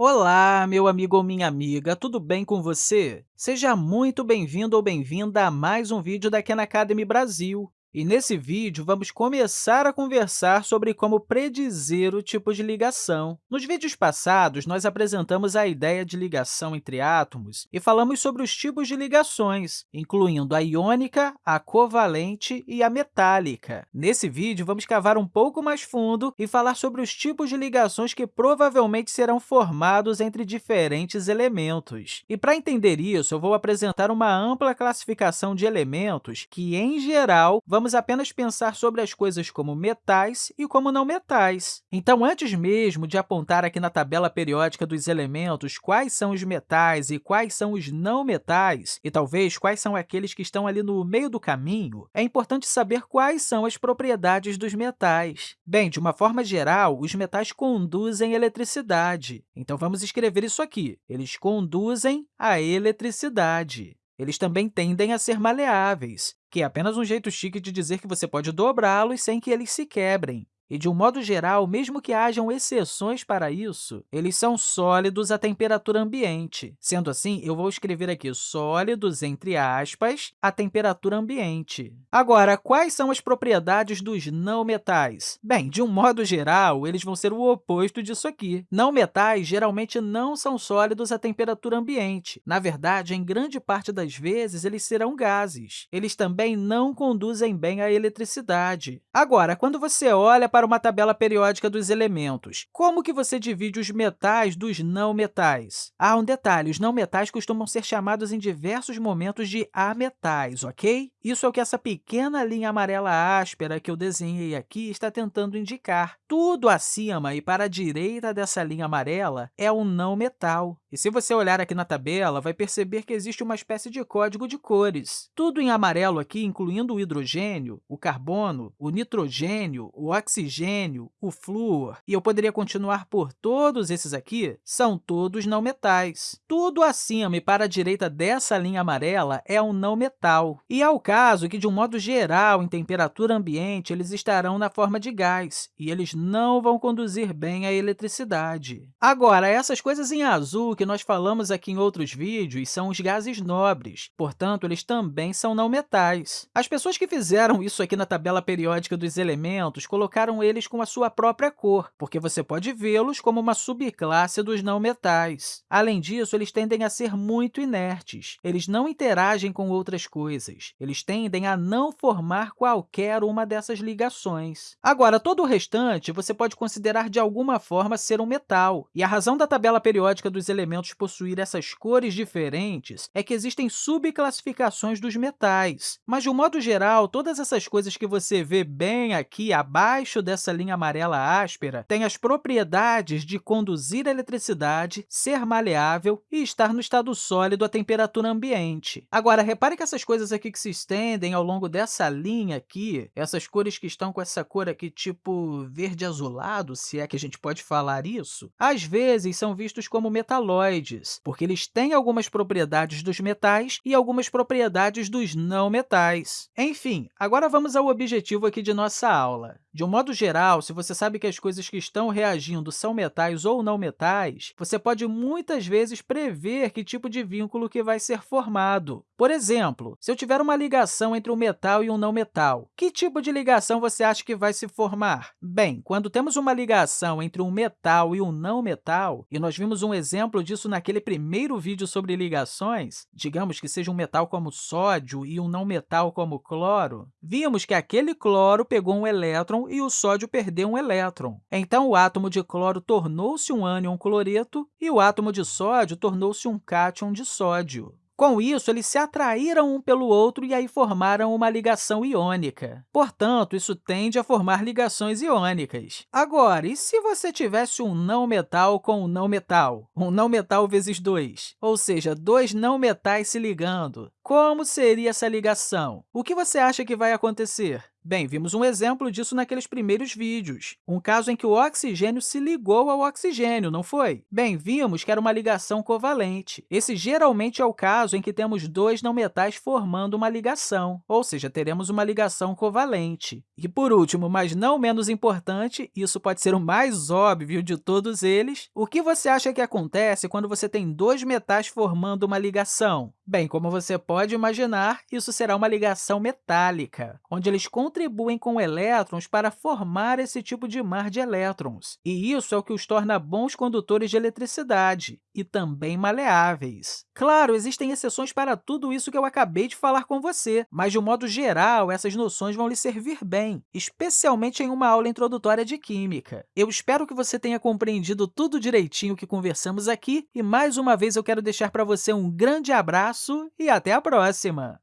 Olá, meu amigo ou minha amiga, tudo bem com você? Seja muito bem-vindo ou bem-vinda a mais um vídeo da Khan Academy Brasil. E nesse vídeo, vamos começar a conversar sobre como predizer o tipo de ligação. Nos vídeos passados, nós apresentamos a ideia de ligação entre átomos e falamos sobre os tipos de ligações, incluindo a iônica, a covalente e a metálica. Nesse vídeo, vamos cavar um pouco mais fundo e falar sobre os tipos de ligações que provavelmente serão formados entre diferentes elementos. E para entender isso, eu vou apresentar uma ampla classificação de elementos que, em geral, vamos vamos apenas pensar sobre as coisas como metais e como não metais. Então, antes mesmo de apontar aqui na tabela periódica dos elementos quais são os metais e quais são os não metais, e talvez quais são aqueles que estão ali no meio do caminho, é importante saber quais são as propriedades dos metais. Bem, de uma forma geral, os metais conduzem eletricidade. Então, vamos escrever isso aqui. Eles conduzem a eletricidade. Eles também tendem a ser maleáveis, que é apenas um jeito chique de dizer que você pode dobrá-los sem que eles se quebrem. E, de um modo geral, mesmo que hajam exceções para isso, eles são sólidos à temperatura ambiente. Sendo assim, eu vou escrever aqui sólidos, entre aspas, à temperatura ambiente. Agora, quais são as propriedades dos não metais? Bem, de um modo geral, eles vão ser o oposto disso aqui. Não metais geralmente não são sólidos à temperatura ambiente. Na verdade, em grande parte das vezes, eles serão gases. Eles também não conduzem bem a eletricidade. Agora, quando você olha para para uma tabela periódica dos elementos. Como que você divide os metais dos não metais? Ah, um detalhe, os não metais costumam ser chamados em diversos momentos de ametais, ok? Isso é o que essa pequena linha amarela áspera que eu desenhei aqui está tentando indicar. Tudo acima e para a direita dessa linha amarela é um não metal. E se você olhar aqui na tabela, vai perceber que existe uma espécie de código de cores. Tudo em amarelo aqui, incluindo o hidrogênio, o carbono, o nitrogênio, o oxigênio, o flúor, e eu poderia continuar por todos esses aqui, são todos não metais. Tudo acima e para a direita dessa linha amarela é um não metal. E é o caso que, de um modo geral, em temperatura ambiente, eles estarão na forma de gás, e eles não vão conduzir bem a eletricidade. Agora, essas coisas em azul que nós falamos aqui em outros vídeos são os gases nobres, portanto, eles também são não metais. As pessoas que fizeram isso aqui na tabela periódica dos elementos colocaram eles com a sua própria cor, porque você pode vê-los como uma subclasse dos não metais. Além disso, eles tendem a ser muito inertes. Eles não interagem com outras coisas. Eles tendem a não formar qualquer uma dessas ligações. Agora, todo o restante você pode considerar de alguma forma ser um metal, e a razão da tabela periódica dos elementos elementos possuir essas cores diferentes é que existem subclassificações dos metais. Mas, de um modo geral, todas essas coisas que você vê bem aqui abaixo dessa linha amarela áspera têm as propriedades de conduzir a eletricidade, ser maleável e estar no estado sólido à temperatura ambiente. Agora, repare que essas coisas aqui que se estendem ao longo dessa linha aqui, essas cores que estão com essa cor aqui tipo verde azulado, se é que a gente pode falar isso, às vezes são vistos como metalógicos porque eles têm algumas propriedades dos metais e algumas propriedades dos não metais. Enfim, agora vamos ao objetivo aqui de nossa aula. De um modo geral, se você sabe que as coisas que estão reagindo são metais ou não metais, você pode muitas vezes prever que tipo de vínculo que vai ser formado. Por exemplo, se eu tiver uma ligação entre um metal e um não metal, que tipo de ligação você acha que vai se formar? Bem, quando temos uma ligação entre um metal e um não metal, e nós vimos um exemplo disso naquele primeiro vídeo sobre ligações, digamos que seja um metal como sódio e um não metal como cloro, vimos que aquele cloro pegou um elétron e o sódio perdeu um elétron. Então, o átomo de cloro tornou-se um ânion cloreto e o átomo de sódio tornou-se um cátion de sódio. Com isso, eles se atraíram um pelo outro e aí formaram uma ligação iônica. Portanto, isso tende a formar ligações iônicas. Agora, e se você tivesse um não-metal com um não-metal? Um não-metal vezes dois, ou seja, dois não-metais se ligando. Como seria essa ligação? O que você acha que vai acontecer? Bem, vimos um exemplo disso naqueles primeiros vídeos, um caso em que o oxigênio se ligou ao oxigênio, não foi? Bem, vimos que era uma ligação covalente. Esse geralmente é o caso em que temos dois não metais formando uma ligação, ou seja, teremos uma ligação covalente. E, por último, mas não menos importante, isso pode ser o mais óbvio de todos eles, o que você acha que acontece quando você tem dois metais formando uma ligação? Bem, como você pode imaginar, isso será uma ligação metálica, onde eles contribuem com elétrons para formar esse tipo de mar de elétrons. E isso é o que os torna bons condutores de eletricidade e também maleáveis. Claro, existem exceções para tudo isso que eu acabei de falar com você, mas, de um modo geral, essas noções vão lhe servir bem, especialmente em uma aula introdutória de Química. Eu espero que você tenha compreendido tudo direitinho que conversamos aqui e, mais uma vez, eu quero deixar para você um grande abraço e até a próxima!